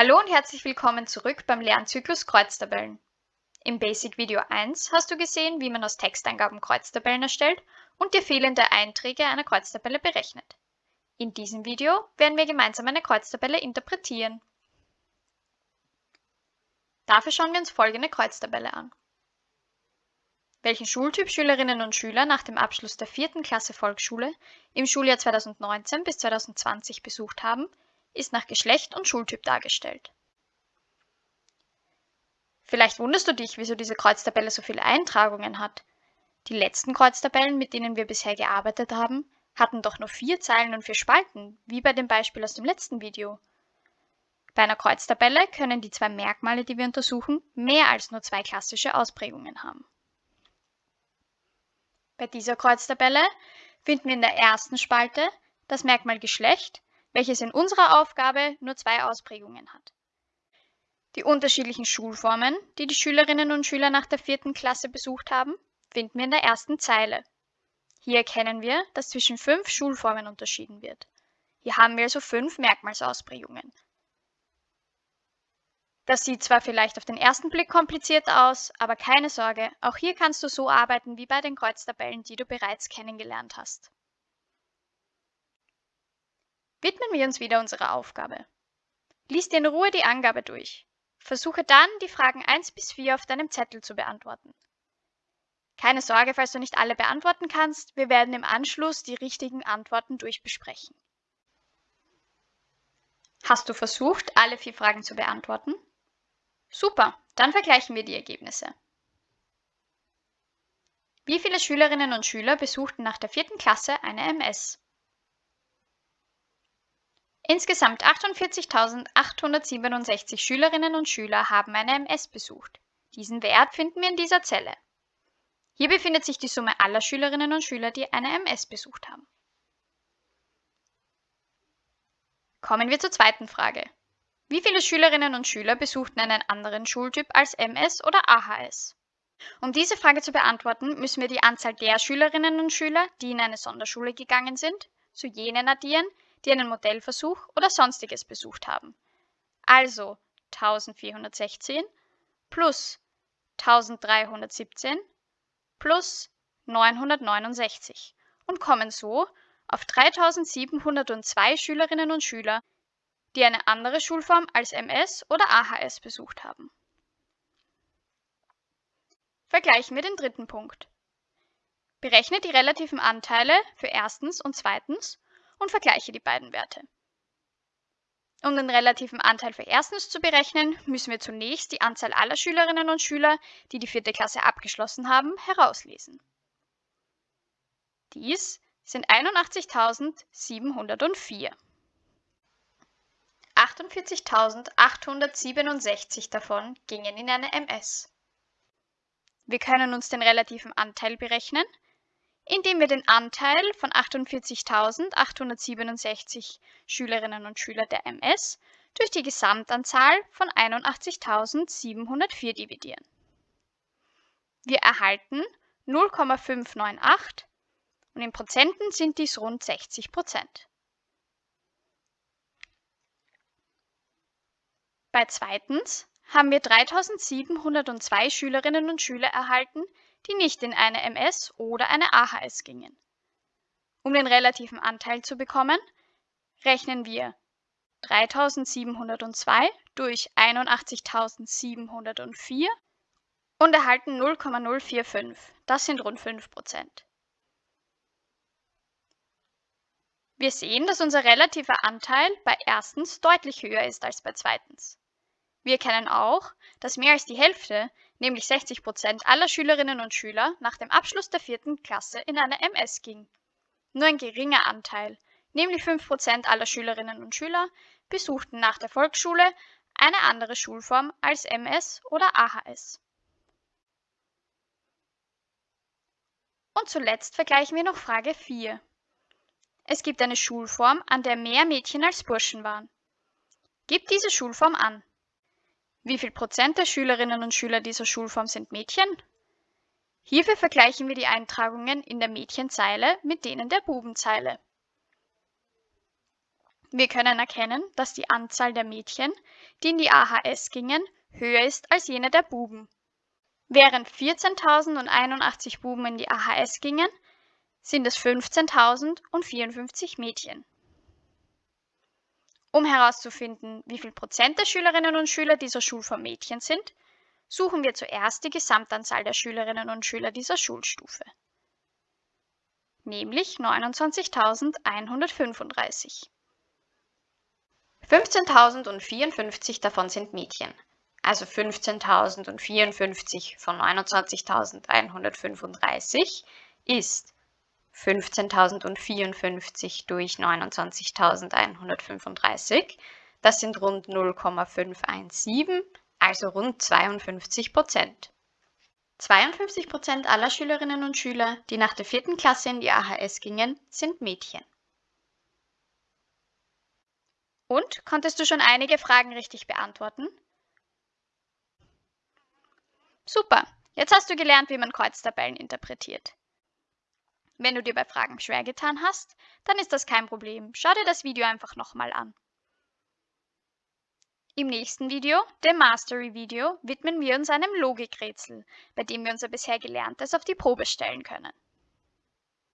Hallo und herzlich willkommen zurück beim Lernzyklus Kreuztabellen. Im Basic Video 1 hast du gesehen, wie man aus Texteingaben Kreuztabellen erstellt und dir fehlende Einträge einer Kreuztabelle berechnet. In diesem Video werden wir gemeinsam eine Kreuztabelle interpretieren. Dafür schauen wir uns folgende Kreuztabelle an. Welchen Schultyp Schülerinnen und Schüler nach dem Abschluss der vierten Klasse Volksschule im Schuljahr 2019 bis 2020 besucht haben, ist nach Geschlecht und Schultyp dargestellt. Vielleicht wunderst du dich, wieso diese Kreuztabelle so viele Eintragungen hat. Die letzten Kreuztabellen, mit denen wir bisher gearbeitet haben, hatten doch nur vier Zeilen und vier Spalten, wie bei dem Beispiel aus dem letzten Video. Bei einer Kreuztabelle können die zwei Merkmale, die wir untersuchen, mehr als nur zwei klassische Ausprägungen haben. Bei dieser Kreuztabelle finden wir in der ersten Spalte das Merkmal Geschlecht welches in unserer Aufgabe nur zwei Ausprägungen hat. Die unterschiedlichen Schulformen, die die Schülerinnen und Schüler nach der vierten Klasse besucht haben, finden wir in der ersten Zeile. Hier erkennen wir, dass zwischen fünf Schulformen unterschieden wird. Hier haben wir also fünf Merkmalsausprägungen. Das sieht zwar vielleicht auf den ersten Blick kompliziert aus, aber keine Sorge, auch hier kannst du so arbeiten wie bei den Kreuztabellen, die du bereits kennengelernt hast. Widmen wir uns wieder unserer Aufgabe. Lies dir in Ruhe die Angabe durch. Versuche dann, die Fragen 1 bis 4 auf deinem Zettel zu beantworten. Keine Sorge, falls du nicht alle beantworten kannst, wir werden im Anschluss die richtigen Antworten durchbesprechen. Hast du versucht, alle vier Fragen zu beantworten? Super, dann vergleichen wir die Ergebnisse. Wie viele Schülerinnen und Schüler besuchten nach der vierten Klasse eine MS? Insgesamt 48.867 Schülerinnen und Schüler haben eine MS besucht. Diesen Wert finden wir in dieser Zelle. Hier befindet sich die Summe aller Schülerinnen und Schüler, die eine MS besucht haben. Kommen wir zur zweiten Frage. Wie viele Schülerinnen und Schüler besuchten einen anderen Schultyp als MS oder AHS? Um diese Frage zu beantworten, müssen wir die Anzahl der Schülerinnen und Schüler, die in eine Sonderschule gegangen sind, zu jenen addieren, die einen Modellversuch oder sonstiges besucht haben. Also 1416 plus 1317 plus 969 und kommen so auf 3702 Schülerinnen und Schüler, die eine andere Schulform als MS oder AHS besucht haben. Vergleichen wir den dritten Punkt. Berechne die relativen Anteile für erstens und zweitens und vergleiche die beiden Werte. Um den relativen Anteil für erstens zu berechnen, müssen wir zunächst die Anzahl aller Schülerinnen und Schüler, die die vierte Klasse abgeschlossen haben, herauslesen. Dies sind 81.704. 48.867 davon gingen in eine MS. Wir können uns den relativen Anteil berechnen, indem wir den Anteil von 48.867 Schülerinnen und Schüler der MS durch die Gesamtanzahl von 81.704 dividieren. Wir erhalten 0,598 und in Prozenten sind dies rund 60 Prozent. Bei zweitens haben wir 3.702 Schülerinnen und Schüler erhalten, die nicht in eine MS oder eine AHS gingen. Um den relativen Anteil zu bekommen, rechnen wir 3702 durch 81.704 und erhalten 0,045. Das sind rund 5%. Wir sehen, dass unser relativer Anteil bei erstens deutlich höher ist als bei zweitens. Wir erkennen auch, dass mehr als die Hälfte nämlich 60 Prozent aller Schülerinnen und Schüler nach dem Abschluss der vierten Klasse in eine MS ging. Nur ein geringer Anteil, nämlich 5 Prozent aller Schülerinnen und Schüler, besuchten nach der Volksschule eine andere Schulform als MS oder AHS. Und zuletzt vergleichen wir noch Frage 4. Es gibt eine Schulform, an der mehr Mädchen als Burschen waren. Gib diese Schulform an. Wie viel Prozent der Schülerinnen und Schüler dieser Schulform sind Mädchen? Hierfür vergleichen wir die Eintragungen in der Mädchenzeile mit denen der Bubenzeile. Wir können erkennen, dass die Anzahl der Mädchen, die in die AHS gingen, höher ist als jene der Buben. Während 14.081 Buben in die AHS gingen, sind es 15.054 Mädchen. Um herauszufinden, wie viel Prozent der Schülerinnen und Schüler dieser Schulform Mädchen sind, suchen wir zuerst die Gesamtanzahl der Schülerinnen und Schüler dieser Schulstufe, nämlich 29.135. 15.054 davon sind Mädchen, also 15.054 von 29.135 ist 15.054 durch 29.135. Das sind rund 0,517, also rund 52 Prozent. 52 Prozent aller Schülerinnen und Schüler, die nach der vierten Klasse in die AHS gingen, sind Mädchen. Und konntest du schon einige Fragen richtig beantworten? Super, jetzt hast du gelernt, wie man Kreuztabellen interpretiert. Wenn du dir bei Fragen schwer getan hast, dann ist das kein Problem. Schau dir das Video einfach nochmal an. Im nächsten Video, dem Mastery-Video, widmen wir uns einem Logikrätsel, bei dem wir unser bisher Gelerntes auf die Probe stellen können.